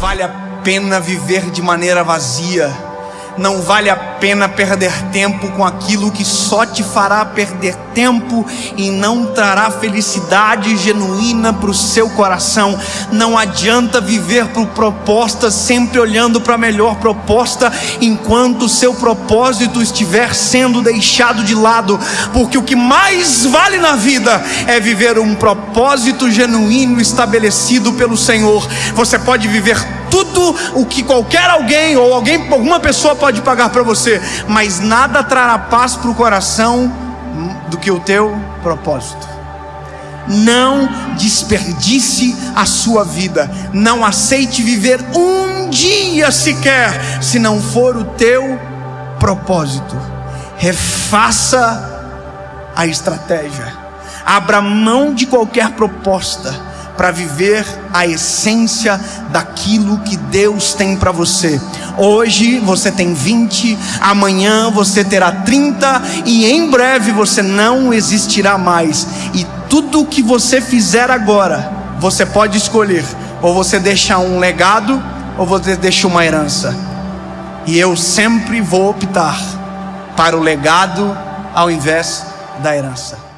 vale a pena viver de maneira vazia. Não vale a pena perder tempo com aquilo que só te fará perder tempo e não trará felicidade genuína para o seu coração. Não adianta viver por proposta, sempre olhando para a melhor proposta, enquanto o seu propósito estiver sendo deixado de lado, porque o que mais vale na vida é viver um propósito genuíno estabelecido pelo Senhor. Você pode viver tudo o que qualquer alguém ou alguém, alguma pessoa pode pagar para você, mas nada trará paz para o coração do que o teu propósito. Não desperdice a sua vida, não aceite viver um dia sequer, se não for o teu propósito. Refaça a estratégia, abra mão de qualquer proposta para viver a essência daquilo que Deus tem para você. Hoje você tem 20, amanhã você terá 30 e em breve você não existirá mais. E tudo o que você fizer agora, você pode escolher: ou você deixa um legado, ou você deixa uma herança. E eu sempre vou optar para o legado ao invés da herança.